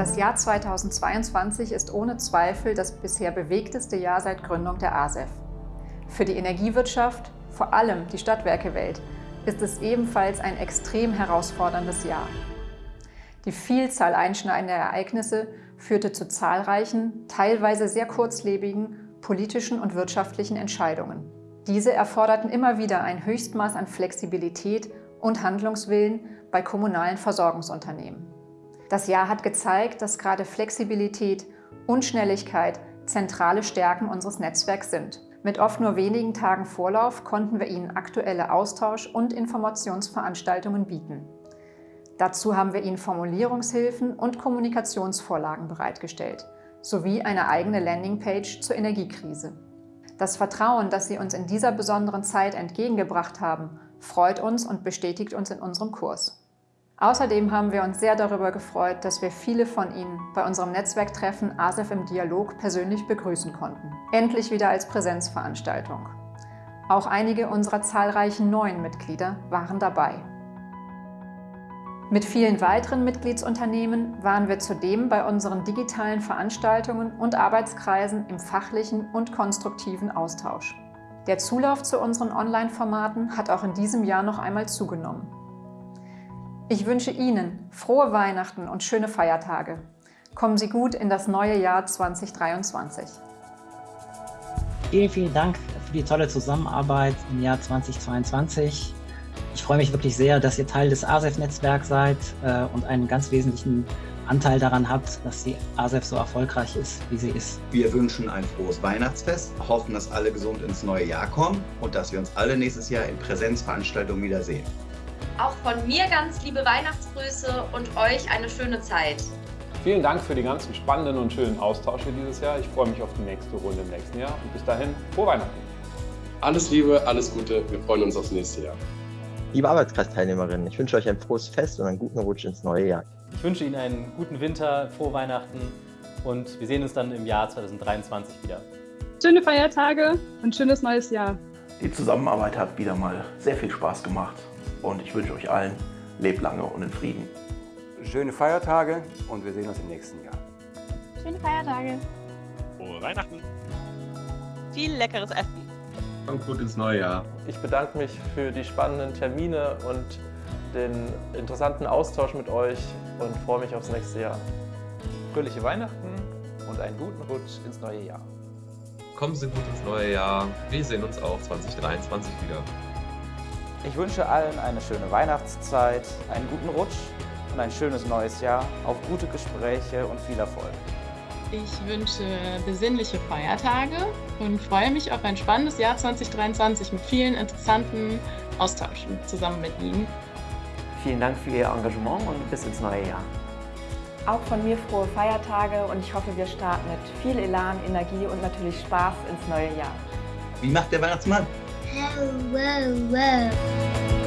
Das Jahr 2022 ist ohne Zweifel das bisher bewegteste Jahr seit Gründung der ASEF. Für die Energiewirtschaft, vor allem die Stadtwerkewelt, ist es ebenfalls ein extrem herausforderndes Jahr. Die Vielzahl einschneidender Ereignisse führte zu zahlreichen, teilweise sehr kurzlebigen politischen und wirtschaftlichen Entscheidungen. Diese erforderten immer wieder ein Höchstmaß an Flexibilität und Handlungswillen bei kommunalen Versorgungsunternehmen. Das Jahr hat gezeigt, dass gerade Flexibilität und Schnelligkeit zentrale Stärken unseres Netzwerks sind. Mit oft nur wenigen Tagen Vorlauf konnten wir Ihnen aktuelle Austausch- und Informationsveranstaltungen bieten. Dazu haben wir Ihnen Formulierungshilfen und Kommunikationsvorlagen bereitgestellt, sowie eine eigene Landingpage zur Energiekrise. Das Vertrauen, das Sie uns in dieser besonderen Zeit entgegengebracht haben, freut uns und bestätigt uns in unserem Kurs. Außerdem haben wir uns sehr darüber gefreut, dass wir viele von Ihnen bei unserem Netzwerktreffen ASEF im Dialog persönlich begrüßen konnten. Endlich wieder als Präsenzveranstaltung. Auch einige unserer zahlreichen neuen Mitglieder waren dabei. Mit vielen weiteren Mitgliedsunternehmen waren wir zudem bei unseren digitalen Veranstaltungen und Arbeitskreisen im fachlichen und konstruktiven Austausch. Der Zulauf zu unseren Online-Formaten hat auch in diesem Jahr noch einmal zugenommen. Ich wünsche Ihnen frohe Weihnachten und schöne Feiertage. Kommen Sie gut in das neue Jahr 2023. Vielen, vielen Dank für die tolle Zusammenarbeit im Jahr 2022. Ich freue mich wirklich sehr, dass ihr Teil des ASEF-Netzwerks seid äh, und einen ganz wesentlichen Anteil daran habt, dass die ASEF so erfolgreich ist, wie sie ist. Wir wünschen ein frohes Weihnachtsfest, hoffen, dass alle gesund ins neue Jahr kommen und dass wir uns alle nächstes Jahr in Präsenzveranstaltungen wiedersehen. Auch von mir ganz liebe Weihnachtsgrüße und euch eine schöne Zeit. Vielen Dank für die ganzen spannenden und schönen Austausche dieses Jahr. Ich freue mich auf die nächste Runde im nächsten Jahr und bis dahin, frohe Weihnachten. Alles Liebe, alles Gute, wir freuen uns aufs nächste Jahr. Liebe Arbeitskreisteilnehmerinnen, ich wünsche euch ein frohes Fest und einen guten Rutsch ins neue Jahr. Ich wünsche Ihnen einen guten Winter, frohe Weihnachten und wir sehen uns dann im Jahr 2023 wieder. Schöne Feiertage und schönes neues Jahr. Die Zusammenarbeit hat wieder mal sehr viel Spaß gemacht und ich wünsche euch allen, lebt lange und in Frieden. Schöne Feiertage und wir sehen uns im nächsten Jahr. Schöne Feiertage. Frohe Weihnachten. Viel leckeres Essen. Und gut ins neue Jahr. Ich bedanke mich für die spannenden Termine und den interessanten Austausch mit euch und freue mich aufs nächste Jahr. Fröhliche Weihnachten und einen guten Rutsch ins neue Jahr. Kommen Sie gut ins neue Jahr. Wir sehen uns auch 2023 wieder. Ich wünsche allen eine schöne Weihnachtszeit, einen guten Rutsch und ein schönes neues Jahr, auf gute Gespräche und viel Erfolg. Ich wünsche besinnliche Feiertage und freue mich auf ein spannendes Jahr 2023 mit vielen interessanten Austauschen zusammen mit Ihnen. Vielen Dank für Ihr Engagement und bis ins neue Jahr. Auch von mir frohe Feiertage und ich hoffe, wir starten mit viel Elan, Energie und natürlich Spaß ins neue Jahr. Wie macht der Weihnachtsmann? Wow, wow, wow.